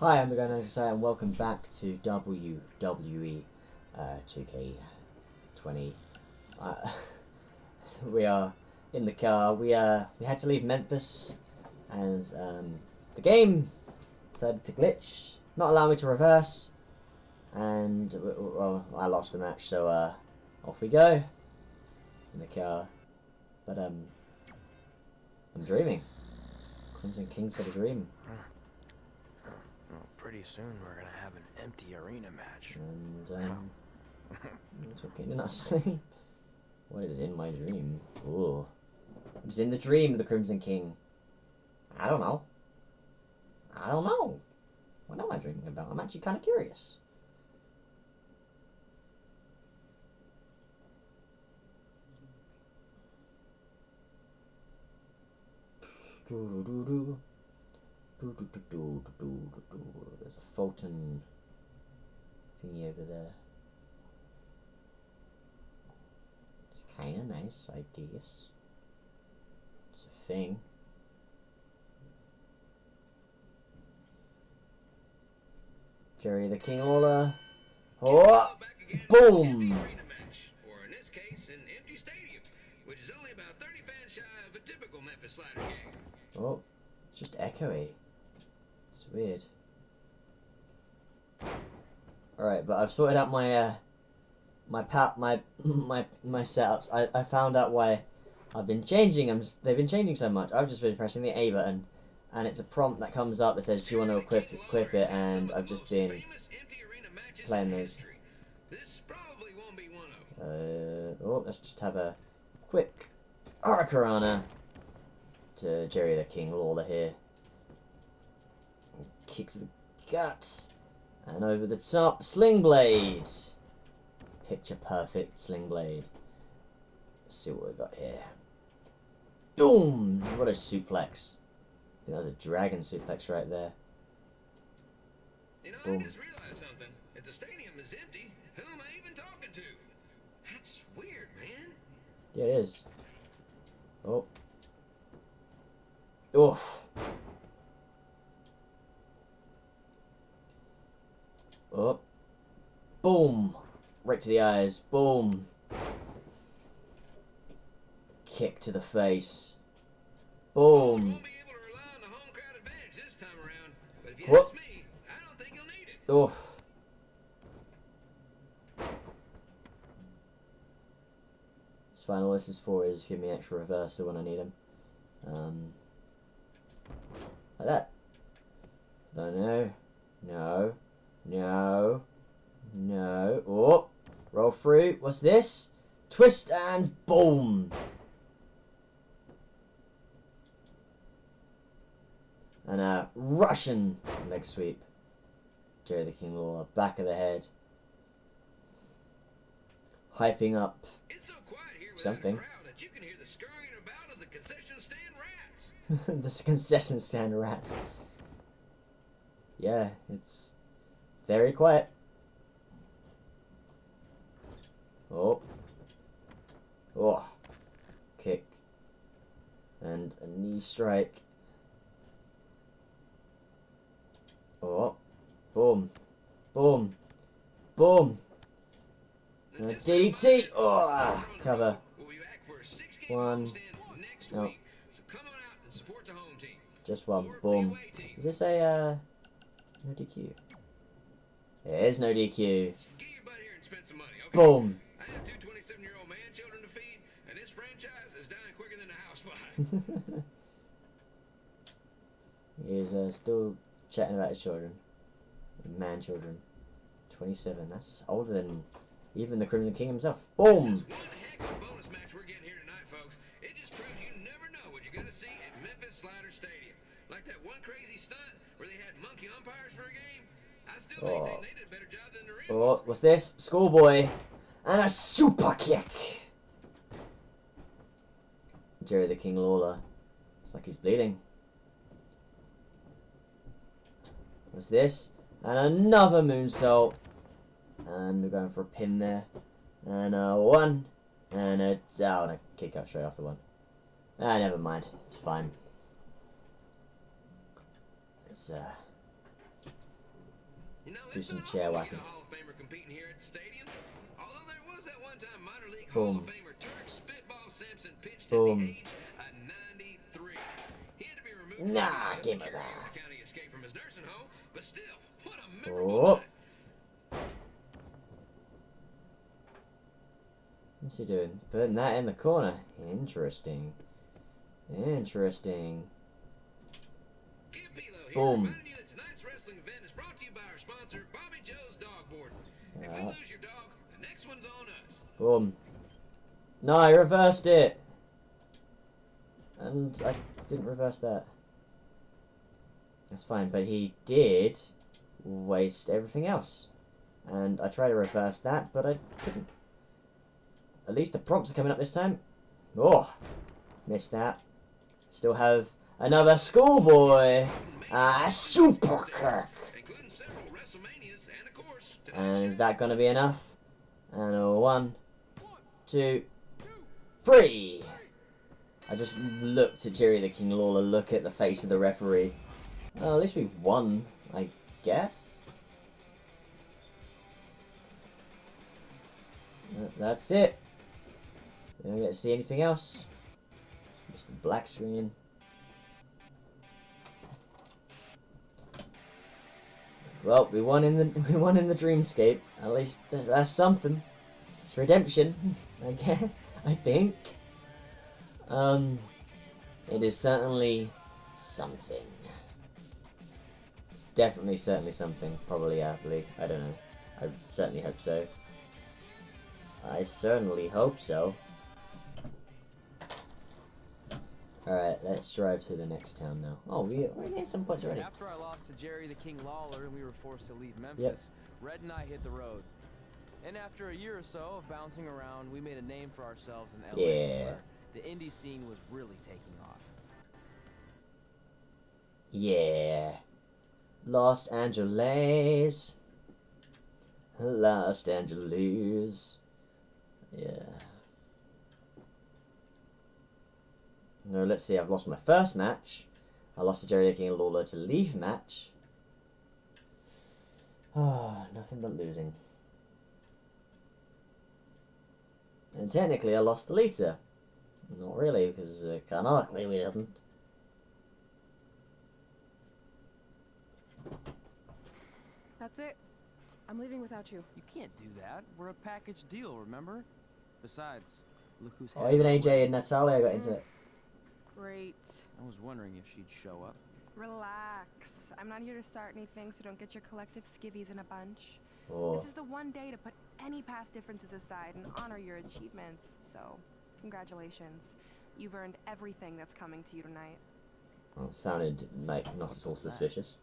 Hi, I'm the guy Society and welcome back to WWE uh, 2K20. Uh, we are in the car. We uh we had to leave Memphis as um, the game decided to glitch, not allow me to reverse, and well I lost the match. So uh, off we go in the car. But um, I'm dreaming. Crimson King's got a dream. Pretty soon we're gonna have an empty arena match. And um, I'm talking in our sleep. What is in my dream? Ooh. What is in the dream of the Crimson King? I don't know. I don't know. What am I dreaming about? I'm actually kind of curious. There's a Fulton thingy over there. It's kind of nice, I guess. It's a thing. Jerry the King. Oh! Boom! Or in this case, an empty stadium, which is only about 30 fans shy of a typical Memphis Slider game. Oh, it's just echoey. Weird. Alright, but I've sorted out my uh my pat my my my setups. I, I found out why I've been changing them. They've been changing so much. I've just been pressing the A button, and it's a prompt that comes up that says, "Do you want to equip equip it?" And I've just been playing those. Uh, oh, let's just have a quick Hurricanrana to Jerry the King Lawler here. Kick to the guts. And over the top, Sling Blade. Picture perfect Sling Blade. Let's see what we got here. Boom! What a suplex. That was a dragon suplex right there. You know, Boom. I just realized something. If the stadium is empty, who am I even talking to? That's weird, man. Yeah, it is. Oh. Oof. Oh. Boom. Right to the eyes. Boom. Kick to the face. Boom. be able to rely on the home crowd advantage this time around. But if you Whoop. ask me, I don't think you'll need it. Oof. It's fine. All this is for is give me extra reversal when I need him. Um, like that. No, no, no, no, no. Oh, roll through. What's this? Twist and boom. And a Russian leg sweep. Jerry the King Lawler, back of the head. Hyping up It's so quiet here without Something. a crowd that you can hear the scurrying about of the concession stand rats. the concession stand rats. Yeah, it's very quiet. Oh. Oh. Kick. And a knee strike. Oh. Boom. Boom. Boom. A DDT. Oh, cover. One. No. Just one. Boom. Is this a, uh, no DQ? There is no DQ. Get your butt here and spend some money, okay? Boom. I have two 27-year-old man children to feed, and this franchise is dying quicker than a house fire. he uh, still chatting about his children. Man children. 27. That's older than even the Crimson King himself. Boom! One heck of a bonus match we're getting here tonight, folks. It just proves you never know what you're going to see at Memphis Slider Stadium. Like that one crazy stunt where they had monkey umpires for a game. I still Oh. maintain they did a better job than the real Oh, what's this? Schoolboy. And a super kick! Jerry the King Lawler. Looks like he's bleeding. What's this? And another moonsault. And we're going for a pin there. And a one. And a down. a kick out straight off the one. Ah, never mind. It's fine. Let's uh, Do some chair whacking. a Hall of Famer competing here at the stadium. Although there was that one time minor league Boom. Hall of Famer Turk Spitball Simpson pitched Boom. at the age of 93. He had to be removed. Nah, give me that. the County escape from his nursing home, but still, what a Oh. What's he doing? Putting that in the corner. Interesting. Interesting. Boom. Boom. No, I reversed it. And I didn't reverse that. That's fine, but he did waste everything else. And I tried to reverse that, but I couldn't. At least the prompts are coming up this time. Oh, missed that. Still have another schoolboy. Ah, Super Kick. And is that going to be enough? And one, two, three. I just looked at Jerry the King Lawler, look at the face of the referee. Oh, at least we won, I guess. That's it. We don't get to see anything else. Just the black screen. Well, we won in the we won in the dreamscape. At least th- that's something. It's redemption, I guess. I think. Um, it is certainly something. Definitely, certainly something. Probably, happily. I don't know. I certainly hope so. I certainly hope so. Alright, let's drive to the next town now. Oh, we, we gained some points already. After I lost to Jerry the King Lawler and we were forced to leave Memphis, Red and I hit the road. And after a year or so of bouncing around, we made a name for ourselves in LA. Yeah. The indie scene was really taking off. Yeah. Los Angeles. Los Angeles. Yeah. No, let's see. I've lost my first match. I lost to Jerry the and Lawler to leave match. Ah, nothing but losing. And technically, I lost to Lisa. Not really, because uh, canonically we didn't. That's it. I'm leaving without you. You can't do that. We're a package deal, remember? Besides, look who's Oh, even AJ and Natalya got into it. Great. I was wondering if she'd show up. Relax. I'm not here to start anything, so don't get your collective skivvies in a bunch. Oh, This is the one day to put any past differences aside and honor your achievements. So, congratulations. You've earned everything that's coming to you tonight. well, it sounded like not at all suspicious.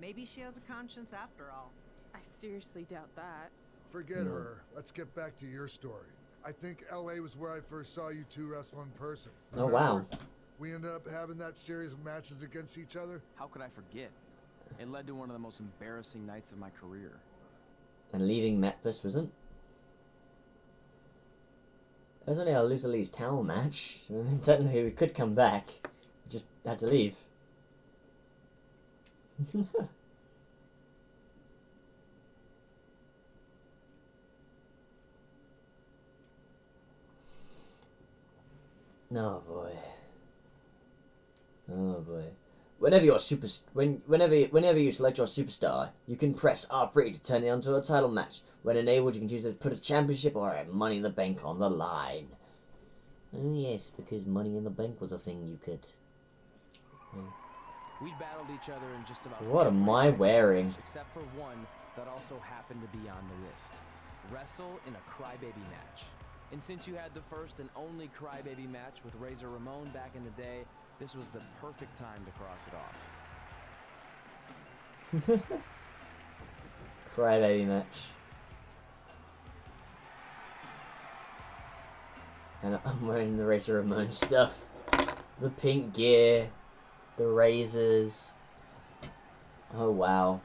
Maybe she has a conscience after all. I seriously doubt that. Forget No. her. Let's get back to your story. I think LA was where I first saw you two wrestle in person. Oh, wow. Remember? We ended up having that series of matches against each other. How could I forget? It led to one of the most embarrassing nights of my career. And leaving Memphis wasn't. It was only a loser leaves town match. I mean, technically, we could come back. We just had to leave. oh boy. Oh boy. Whenever you're super, when whenever whenever you select your superstar, you can press R3 to turn it onto a title match. When enabled, you can choose to put a championship or a Money in the Bank on the line. Oh yes, because Money in the Bank was a thing you could. We'd battled each other in just about What am I wearing? Except for one that also happened to be on the list. Wrestle in a crybaby match. And since you had the first and only crybaby match with Razor Ramon back in the day, this was the perfect time to cross it off. Cry Crybaby match. And I'm wearing the Razor Ramon stuff. The pink gear. The razors. Oh wow.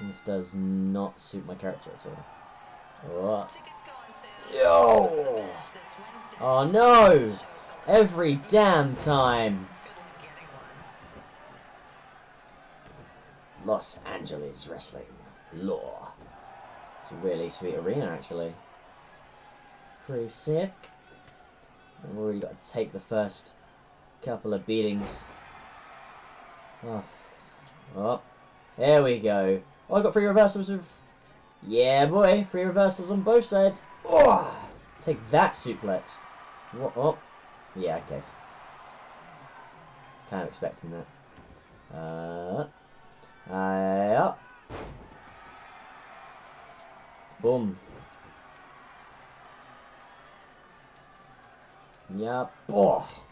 This does not suit my character at all. What? Yo! Oh no! Every damn time! Los Angeles Wrestling Law. It's a really sweet arena, actually. Pretty sick. We've already got to take the first couple of beatings. Oh, oh, there we go. Oh, I got three reversals of... Yeah, boy, three reversals on both sides. Oh, take that suplex. What? Oh, yeah, okay. Kind of expecting that. Uh, uh. Boom. Yep. Oh.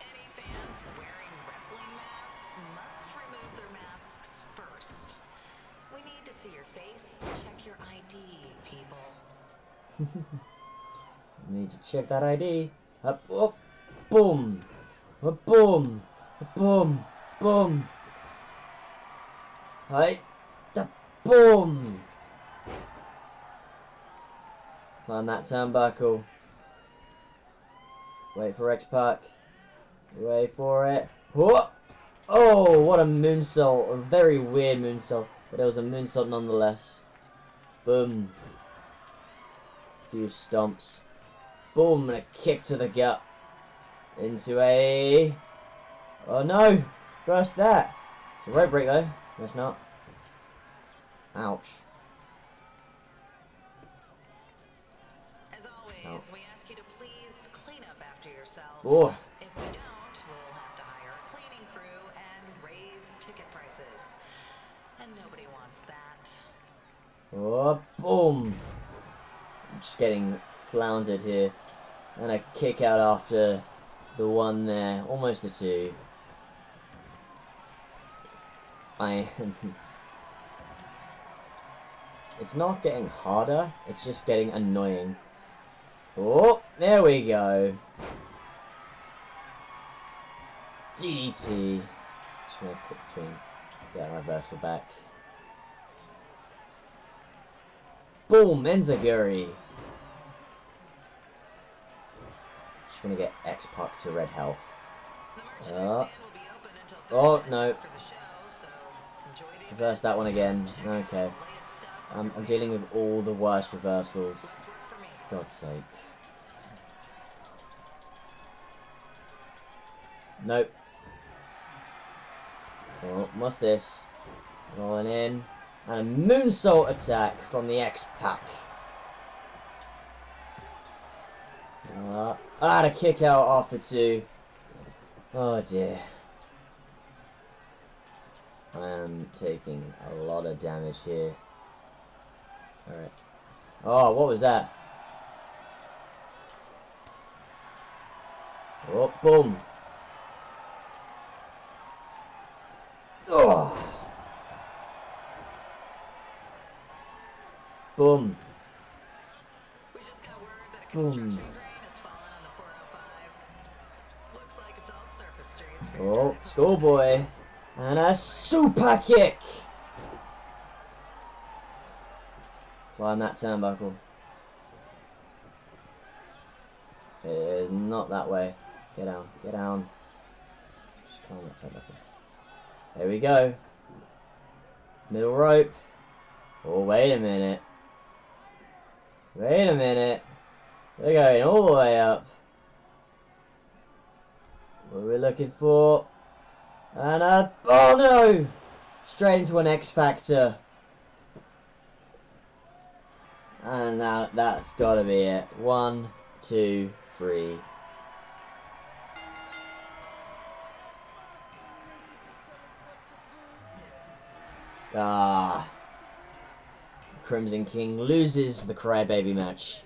Any fans wearing wrestling masks must remove their masks first. We need to see your face to check your ID, people. Need to check that ID. Up, up, boom, up, boom, up, boom, boom. Hi, the boom. Climb that turnbuckle. Wait for X Pac. Wait for it. Whoa! Oh, what a moonsault! A very weird moonsault, but it was a moonsault nonetheless. Boom. A Few stomps. Boom, and a kick to the gut. Into a... Oh no! First that! It's a rope break though. No, it's not. Ouch. As always, we ask you to please clean up after yourself. Oh, If we don't, we'll have to hire a cleaning crew and raise ticket prices. And nobody wants that. oh, boom! Just getting floundered here. And a kick out after the one there. Almost the two. I. It's not getting harder, it's just getting annoying. Oh, there we go. DDT. Just gonna click between. Yeah, reversal back. Boom, Enzaguri. Just gonna get X Pac to red health. Uh, stand will be open until oh, no. minutes after the show, so enjoy the Reverse that one again. Okay. the latest stuff I'm, I'm dealing with all the worst reversals. Less work for me. God's sake. Nope. Oh, what's this? Rolling in. And a moonsault attack from the X-Pac. Uh, ah, to kick out after two. Oh dear. I am taking a lot of damage here. Alright. Oh, what was that? Oh, boom. Oh. Boom. We just got word that a Boom. Oh, schoolboy. And a super kick. Climb that turnbuckle. It is not that way. Get down, get down. Just climb that turnbuckle. There we go. Middle rope. Oh, wait a minute. Wait a minute. We're going all the way up. What are we looking for? And a... Oh no! Straight into an X Factor. And that, that's gotta be it. One, two, three. Ah. Crimson King loses the Crybaby match.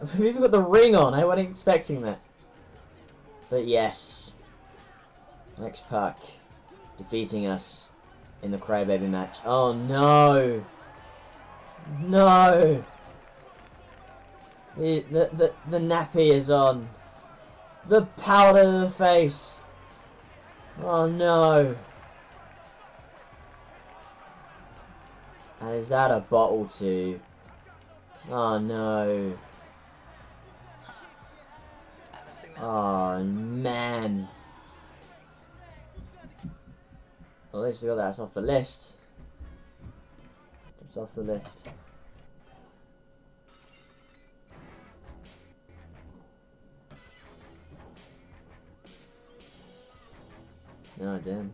We've even got the ring on. I wasn't expecting that. But yes. X Pac defeating us in the Crybaby match. Oh no! No! The, the, the, the nappy is on. The powder to the face. Oh no. And is that a bottle too? Oh no. Oh man. Well, at least we got that off the list. That's off the list. No, damn.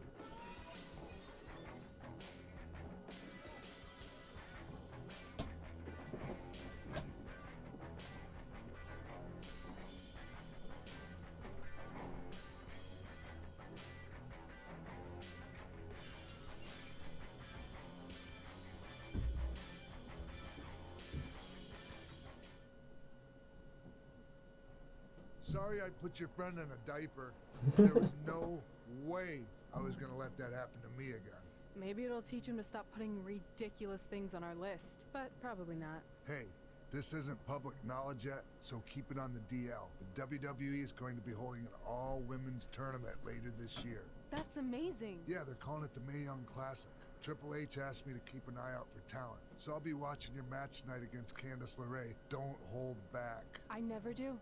Sorry I put your friend in a diaper. There was no way I was gonna let that happen to me again. Maybe it'll teach him to stop putting ridiculous things on our list, but probably not. Hey, this isn't public knowledge yet, so keep it on the DL. The WWE is going to be holding an all-women's tournament later this year. That's amazing. Yeah, they're calling it the Mae Young Classic. Triple H asked me to keep an eye out for talent, so I'll be watching your match tonight against Candice LeRae. Don't hold back. I never do.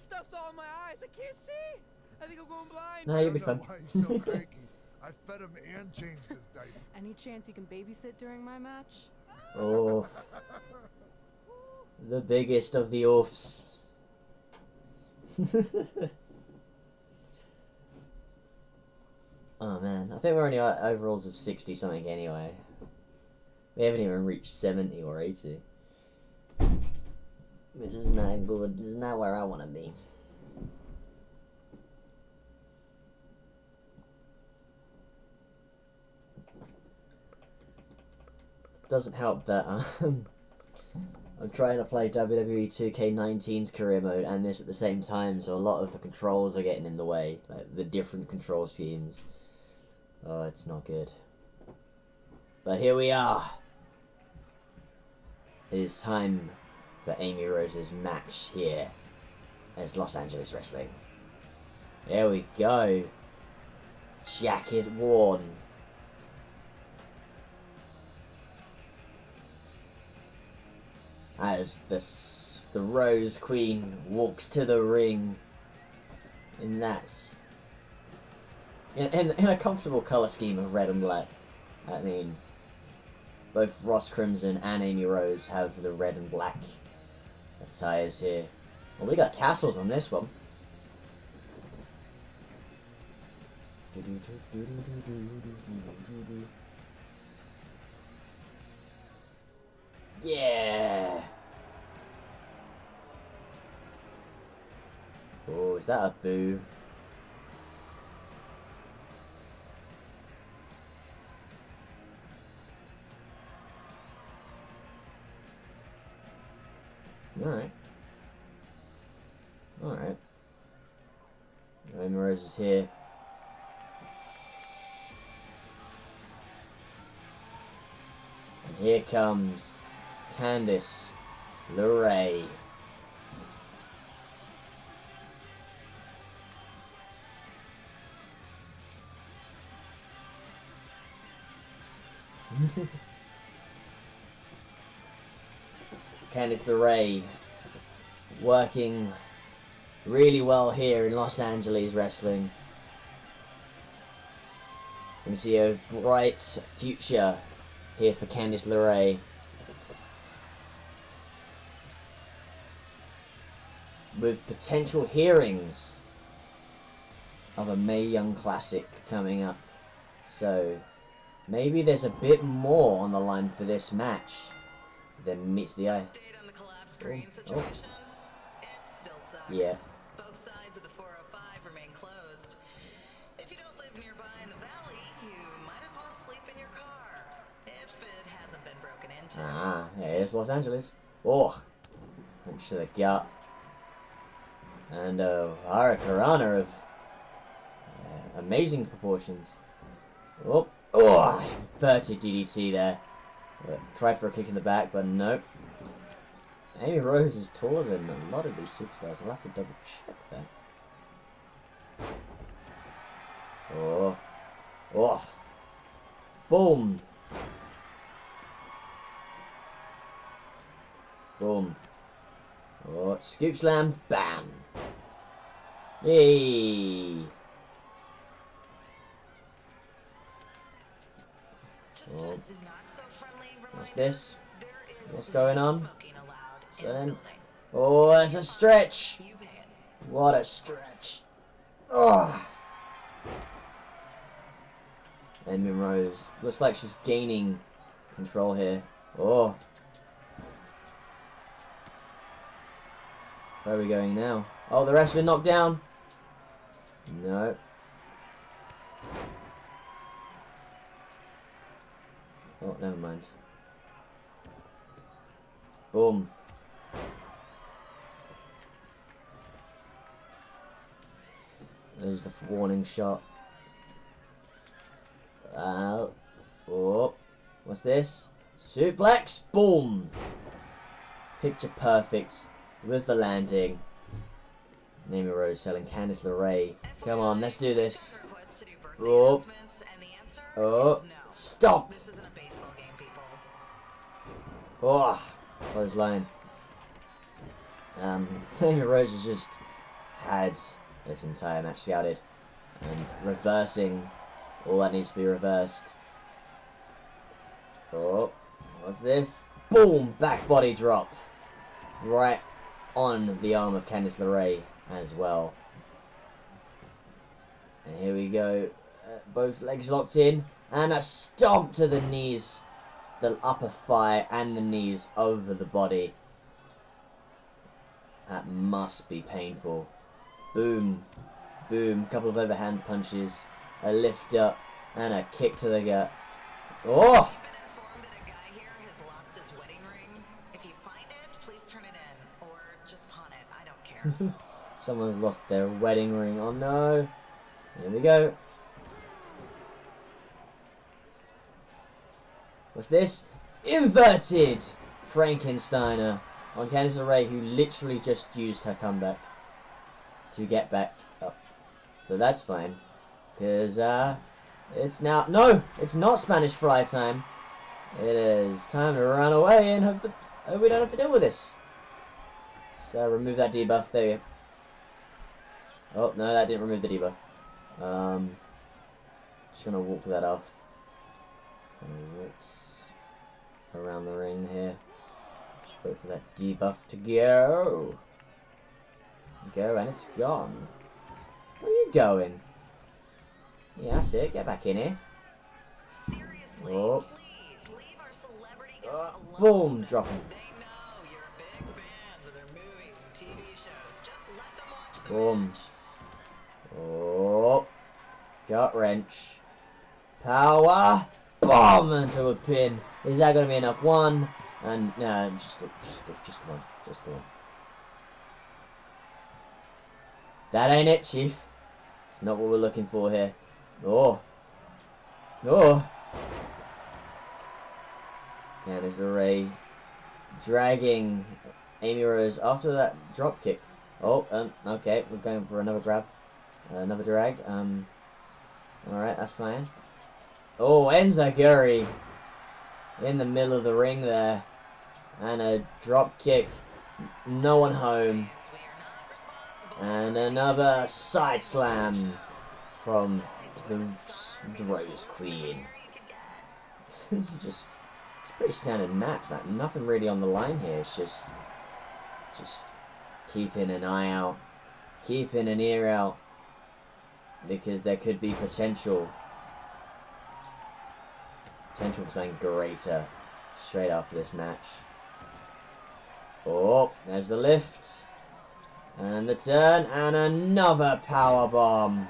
This stuff's all in my eyes. I can't see. I think I'm going blind. No, I you'll be fine. why he's so cranky. I fed him and changed his diaper. Any chance you can babysit during my match? Oh, the biggest of the oafs. oh man, I think we're only at overalls of 60 something anyway. We haven't even reached 70 or 80. Which is not good. It's not where I want to be. Doesn't help that um, I'm trying to play WWE 2K19's career mode and this at the same time, so a lot of the controls are getting in the way, like the different control schemes. Oh, it's not good. But here we are. It is time for Amy Rose's match here as Los Angeles Wrestling. There we go. Jacket worn. As the the Rose Queen walks to the ring, and that's in, in, in a comfortable color scheme of red and black. I mean, both Ross Crimson and Amy Rose have the red and black attires here. Well, we got tassels on this one. Yeah. Oh, is that a boo? Alright. Alright. Rose is here. And here comes Candice LeRae. Candice LeRae working really well here in Los Angeles wrestling. We see a bright future here for Candice LeRae. With potential hearings of a Mae Young Classic coming up. So maybe there's a bit more on the line for this match than meets the eye. Update the collapsed oh. It still sucks. Yeah. Both sides of the 405 remain closed. If you don't live nearby in the valley, you might as well sleep in your car. If it hasn't been broken into. Ah, there's Los Angeles. Oh, to the gut. And uh, Hurricanrana of uh, amazing proportions. Oh, oh, inverted DDT there. Tried for a kick in the back, but nope. Amy Rose is taller than a lot of these superstars. I'll have to double check that. Oh. Oh. Boom. Boom. Oh, scoop slam. Bam. Hey. Oh. What's this? What's going on? smoking allowed in So the then- Oh, that's a stretch. You pay it. What a stretch. Oh. Amy Rose. Looks like she's gaining control here. Oh. Where are we going now? Oh, the ref's been knocked down. No. Oh, never mind. Boom. There's the warning shot. Uh, oh, what's this? Suplex, boom! Picture perfect with the landing. Naomi Rose selling Candice LeRae. Come on, let's do this. Got a request to do birthday Oh. announcements, and the answer Oh, stop! This isn't a baseball game, people. Oh, close line. Um, Naomi Rose has just had this entire match scouted and reversing all that needs to be reversed. Oh, what's this? Boom! Back body drop. Right on the arm of Candice LeRae as well. And here we go. Uh, both legs locked in. And a stomp to the knees. The upper thigh and the knees over the body. That must be painful. Boom. Boom. Couple of overhand punches. A lift up. And a kick to the gut. Oh! I've been informed that a guy here has lost his wedding ring. If you find it, please turn it in. Or just pawn it. I don't care. Someone's lost their wedding ring. Oh no. Here we go. What's this? Inverted Frankensteiner on Candice LeRae, who literally just used her comeback to get back up. But that's fine. Because, uh, it's now. No! It's not Spanish fly time. It is time to run away and hope that we don't have to deal with this. So, remove that debuff. There you go. Oh, no, that didn't remove the debuff. Um, just gonna walk that off. Gonna walk s- around the ring here. Just wait for that debuff to go. Go, and it's gone. Where are you going? Yeah, that's it. Get back in here. Seriously, Oh. please leave our celebrity Uh, alone. boom, drop him. They know you're big fans of their movies and TV shows. Just let them watch the Boom. Oh, gut wrench. Power bomb into a pin. Is that going to be enough? One and no, just just just one, just one. That ain't it, Chief. It's not what we're looking for here. Oh, oh. Candice LeRae dragging Amy Rose after that drop kick. Oh, um, okay, we're going for another grab. Uh, another drag. Um, alright, that's fine. Oh, Enzaguri in the middle of the ring there. And a drop kick. No one home. And another side slam from the Rose Queen. just, it's pretty standard match. Like nothing really on the line here. It's just, just keeping an eye out, keeping an ear out, because there could be potential, potential for something greater straight after this match. Oh, there's the lift. And the turn, and another power bomb.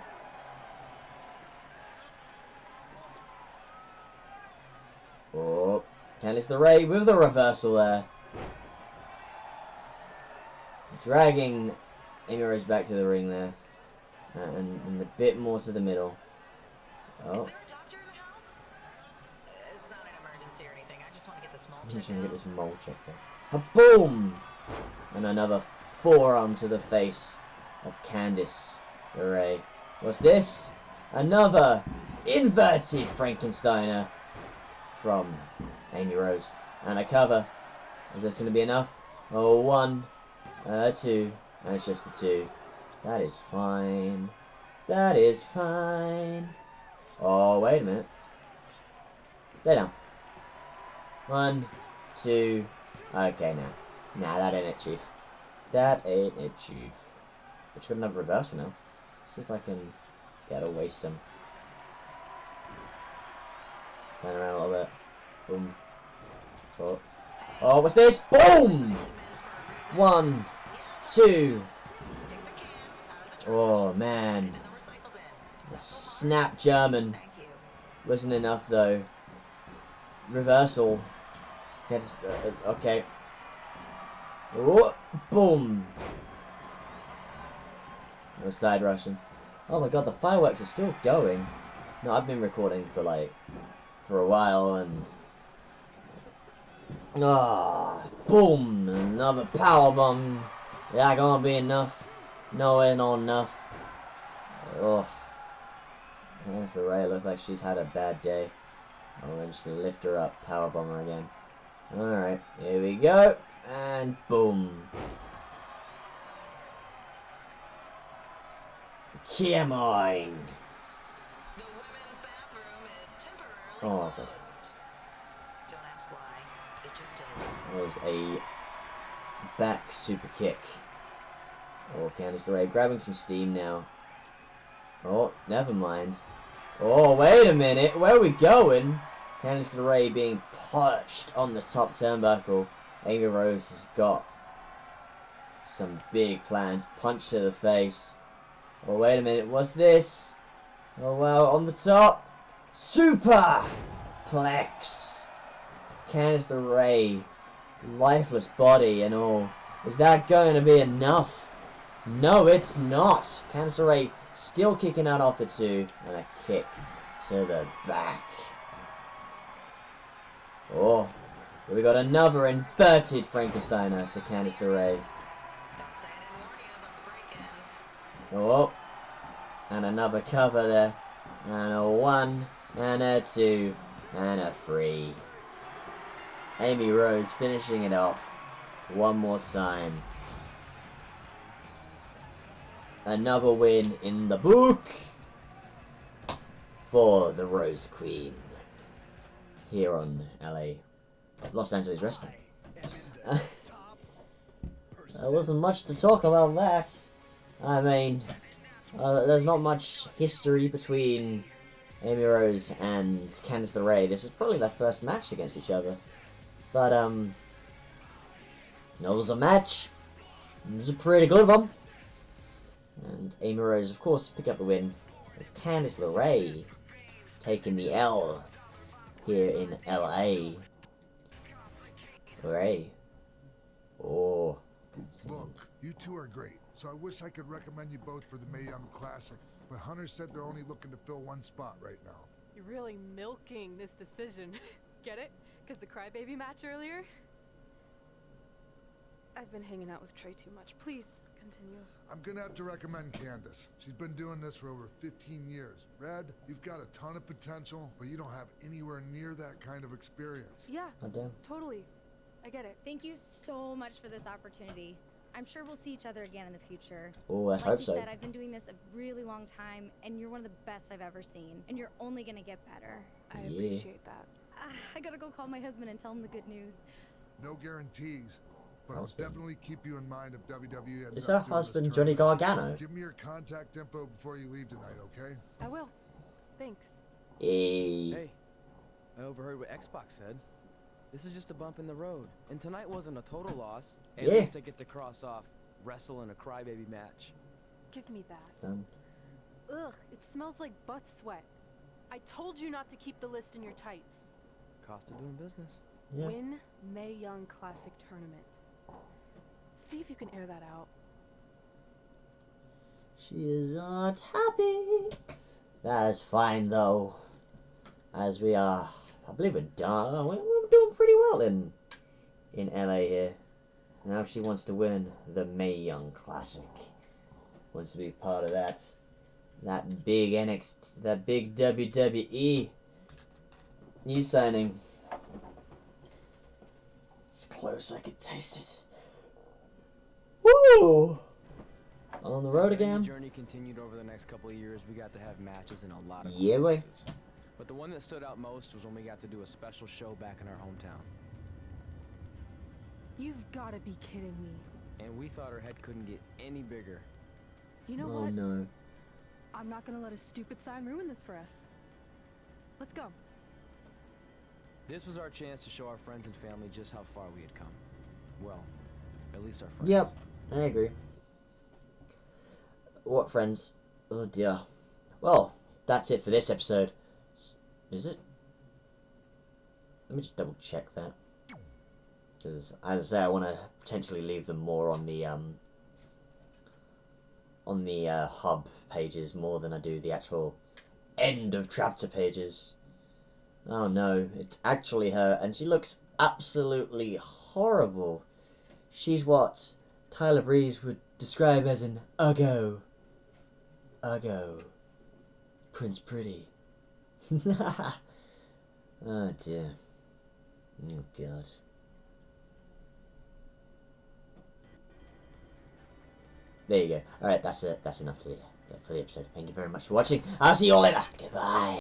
Oh, Candice LeRae with the reversal there. Dragging Rose back to the ring there. And, and a bit more to the middle. Oh. Is Oh, there a doctor in the house? It's not an emergency or anything. I just want to get this mole I'm just gonna get this mole checked out. Boom! And another forearm to the face of Candice LeRae. What's this? Another inverted Frankensteiner from Amy Rose. And a cover. Is this to be enough? Oh, one, uh, two, and it's just the two. That is fine. That is fine. Oh, wait a minute. Stay down. One, two. Okay, now. Nah, that ain't it, Chief. That ain't it, Chief. But you got another reversal now. See if I can get away some. Turn around a little bit. Boom. Oh. Oh, what's this? Boom! One, two. Oh, man. The snap German. Wasn't enough, though. Reversal. Gets, uh, uh, okay. Oh, boom. A side Russian. Oh my god, the fireworks are still going. No, I've been recording for like, for a while and... Ah, boom! Another power bomb. Yeah, gonna be enough. No, ain't not enough. Ugh. There's the Ray. Looks like she's had a bad day. I'm gonna just lift her up. Power bomber again. Alright, here we go. And boom. Come on. The women's bathroom is temporarily Oh, closed. Don't ask why. It just is. There's a back super kick. Oh, Candice LeRae grabbing some steam now. Oh, never mind. Oh, wait a minute. Where are we going? Candice LeRae being perched on the top turnbuckle. Amy Rose has got some big plans. Punch to the face. Oh, wait a minute. What's this? Oh, well, on the top. Super Plex. Candice LeRae. Lifeless body and all. Is that going to be enough? No, it's not. Candice LeRae still kicking out off the two. And a kick to the back. Oh, we got another inverted Frankensteiner to Candice LeRae. Oh, and another cover there. And a one, and a two, and a three. Amy Rose finishing it off one more time. Another win in the book for the Rose Queen here on LA, Los Angeles Wrestling. there wasn't much to talk about that. I mean, uh, there's not much history between Amy Rose and Candice LeRae. This is probably their first match against each other. But, um, it was a match. It was a pretty good one. And Amy Rose, of course, pick up the win. With Candice LeRae taking the L here in LA. Ray. Oh, that's Look, you two are great, so I wish I could recommend you both for the Mae Young Classic. But Hunter said they're only looking to fill one spot right now. You're really milking this decision. Get it? Because the crybaby match earlier? I've been hanging out with Trey too much. Please, continue. I'm gonna have to recommend Candice. She's been doing this for over 15 years. Red, you've got a ton of potential, but you don't have anywhere near that kind of experience. Yeah, damn. totally. I get it. Thank you so much for this opportunity. I'm sure we'll see each other again in the future. Oh, let's like hope you so. said, I've been doing this a really long time, and you're one of the best I've ever seen. And you're only gonna get better. I Yeah. appreciate that. I gotta go call my husband and tell him the good news. No guarantees, but I'll definitely keep you in mind if WWE ends Is up her doing this husband Johnny. Gargano? Give me your contact info before you leave tonight, okay? I will. Thanks. Hey. Hey, I overheard what X-Pac said. This is just a bump in the road, and tonight wasn't a total loss. At Yeah. least I get to cross off wrestle in a crybaby match. Give me that. Done. Ugh, it smells like butt sweat. I told you not to keep the list in your tights. Cost of doing business. Yeah. Win Mae Young Classic Tournament. See if you can air that out. She is not happy. That is fine though. As we are, I believe we're done. We're, doing pretty well in in LA here. Now she wants to win the Mae Young Classic. Wants to be part of that. That big NXT, that big WWE e signing. It's close. I can taste it. Woo! On the road again. the journey continued over the next couple of years. We got to have matches in a lot of Yeah, boy. places. But the one that stood out most was when we got to do a special show back in our hometown. You've got to be kidding me. And we thought our head couldn't get any bigger. You know oh what? no. I'm not gonna let a stupid sign ruin this for us. Let's go. This was our chance to show our friends and family just how far we had come. Well, at least our friends. Yep, I agree. What friends? Oh dear. Well, that's it for this episode. Is it? Let me just double check that. Because, as I say, I want to potentially leave them more on the um on the uh, hub pages more than I do the actual end of chapter pages. Oh no, it's actually her, and she looks absolutely horrible. She's what Tyler Breeze would describe as an uggo. Uggo. Prince Pretty. oh dear. Oh god. There you go. Alright, that's it. That's enough to the, for the episode. Thank you very much for watching. I'll see you all later. Goodbye.